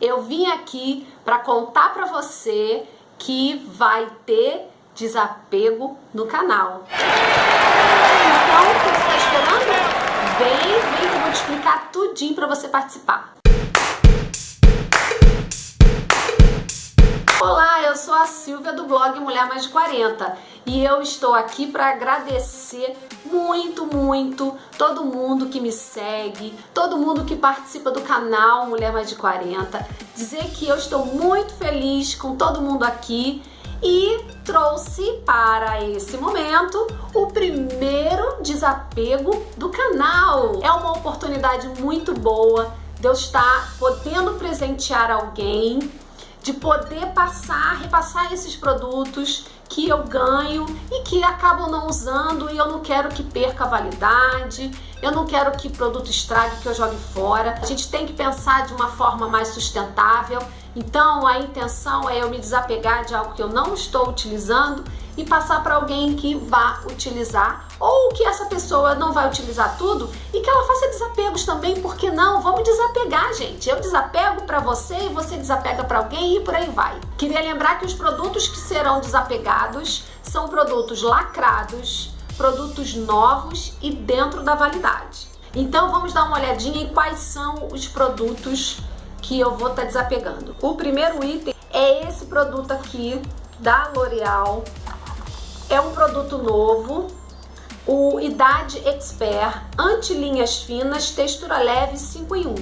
eu vim aqui para contar para você que vai ter desapego no canal. Então, o que você está esperando? Vem, vem que eu vou te explicar tudinho para você participar. Olá, eu sou a Silvia do blog Mulher Mais de 40 e eu estou aqui para agradecer muito, muito todo mundo que me segue, todo mundo que participa do canal Mulher Mais de 40, dizer que eu estou muito feliz com todo mundo aqui e trouxe para esse momento o primeiro desapego do canal. É uma oportunidade muito boa de eu estar podendo presentear alguém de poder passar, repassar esses produtos que eu ganho e que acabam não usando e eu não quero que perca a validade, eu não quero que produto estrague, que eu jogue fora. A gente tem que pensar de uma forma mais sustentável, então a intenção é eu me desapegar de algo que eu não estou utilizando e passar para alguém que vá utilizar ou que essa pessoa não vai utilizar tudo e que ela faça desapegos também, porque não? Vamos desapegar, gente. Eu desapego para você e você desapega para alguém e por aí vai. Queria lembrar que os produtos que serão desapegados são produtos lacrados, produtos novos e dentro da validade. Então vamos dar uma olhadinha em quais são os produtos que eu vou estar tá desapegando. O primeiro item é esse produto aqui da L'Oreal é um produto novo, o Idade Expert Anti-Linhas Finas, textura leve 5 em 1.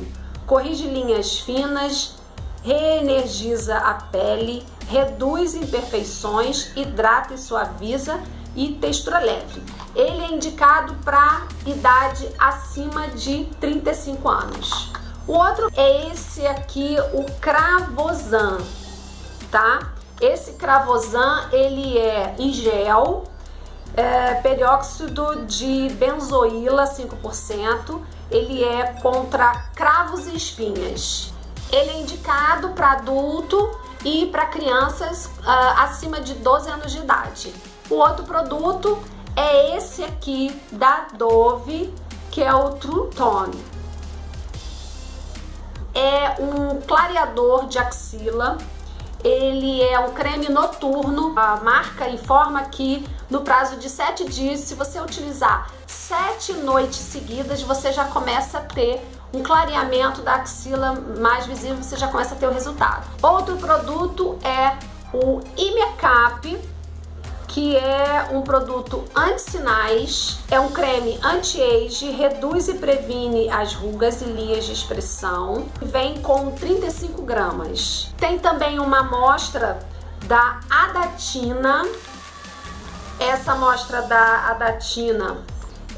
Corrige linhas finas, reenergiza a pele, reduz imperfeições, hidrata e suaviza e textura leve. Ele é indicado para idade acima de 35 anos. O outro é esse aqui, o Cravosan, tá? Esse Cravosan, ele é em gel, é, perióxido de benzoíla 5%, ele é contra cravos e espinhas. Ele é indicado para adulto e para crianças uh, acima de 12 anos de idade. O outro produto é esse aqui da Dove, que é o True Tone. É um clareador de axila ele é um creme noturno. A marca informa que no prazo de 7 dias, se você utilizar 7 noites seguidas, você já começa a ter um clareamento da axila mais visível, você já começa a ter o resultado. Outro produto é o Imecap que é um produto anti-sinais, é um creme anti-age, reduz e previne as rugas e linhas de expressão, vem com 35 gramas. Tem também uma amostra da Adatina, essa amostra da Adatina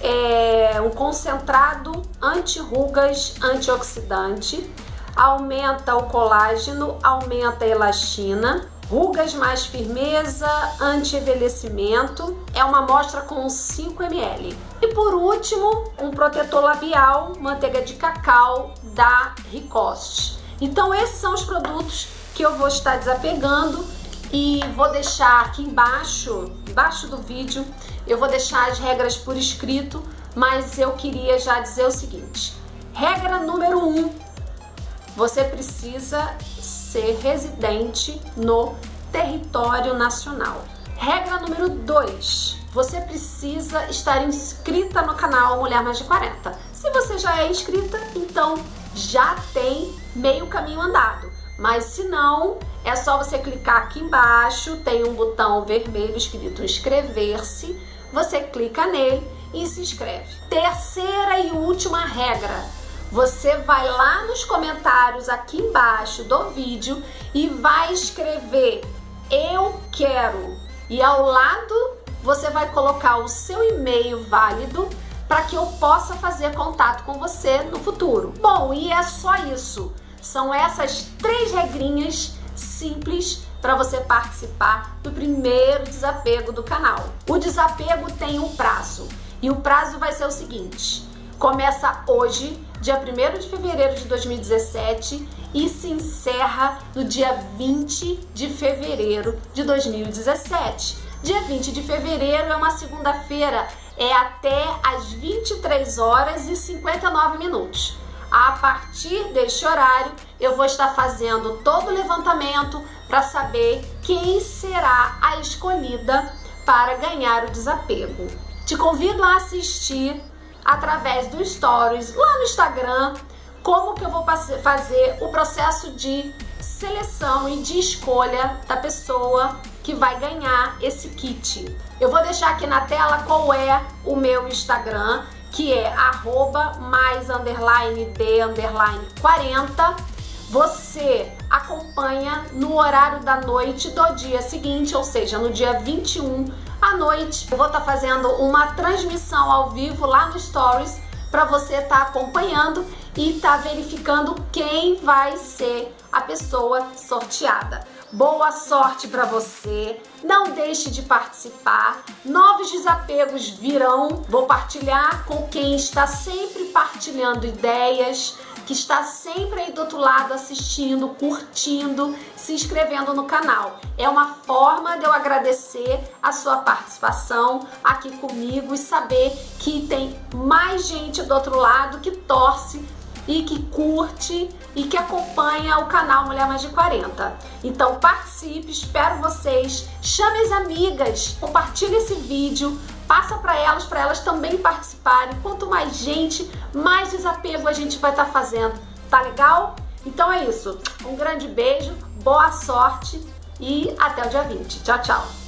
é um concentrado anti-rugas, antioxidante, aumenta o colágeno, aumenta a elastina, Rugas mais firmeza, anti-envelhecimento. É uma amostra com 5 ml. E por último, um protetor labial, manteiga de cacau da Ricoste. Então esses são os produtos que eu vou estar desapegando e vou deixar aqui embaixo, embaixo do vídeo, eu vou deixar as regras por escrito, mas eu queria já dizer o seguinte. Regra número 1, um, você precisa ser residente no território nacional. Regra número 2. Você precisa estar inscrita no canal Mulher Mais de 40. Se você já é inscrita, então já tem meio caminho andado. Mas se não, é só você clicar aqui embaixo, tem um botão vermelho escrito inscrever-se, você clica nele e se inscreve. Terceira e última regra, você vai lá nos comentários aqui embaixo do vídeo e vai escrever eu quero e ao lado você vai colocar o seu e-mail válido para que eu possa fazer contato com você no futuro. Bom, e é só isso. São essas três regrinhas simples para você participar do primeiro desapego do canal. O desapego tem um prazo e o prazo vai ser o seguinte: começa hoje dia 1 de fevereiro de 2017 e se encerra no dia 20 de fevereiro de 2017. Dia 20 de fevereiro é uma segunda-feira, é até às 23 horas e 59 minutos. A partir deste horário eu vou estar fazendo todo o levantamento para saber quem será a escolhida para ganhar o desapego. Te convido a assistir através do Stories lá no Instagram como que eu vou fazer o processo de seleção e de escolha da pessoa que vai ganhar esse kit. Eu vou deixar aqui na tela qual é o meu Instagram, que é arroba mais underline de underline 40. Você acompanha no horário da noite do dia seguinte, ou seja, no dia 21 à noite. Eu vou estar tá fazendo uma transmissão ao vivo lá no Stories para você estar tá acompanhando e estar tá verificando quem vai ser a pessoa sorteada. Boa sorte para você, não deixe de participar, novos desapegos virão, vou partilhar com quem está sempre partilhando ideias, que está sempre aí do outro lado assistindo, curtindo, se inscrevendo no canal. É uma forma de eu agradecer a sua participação aqui comigo e saber que tem mais gente do outro lado que torce e que curte e que acompanha o canal Mulher Mais de 40. Então participe, espero vocês, chame as amigas, compartilhe esse vídeo, passa para elas, para elas também participarem. Quanto mais gente, mais desapego a gente vai estar tá fazendo, tá legal? Então é isso, um grande beijo, boa sorte e até o dia 20. Tchau, tchau!